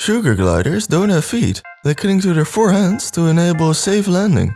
Sugar gliders don't have feet. They cling to their forehands to enable a safe landing.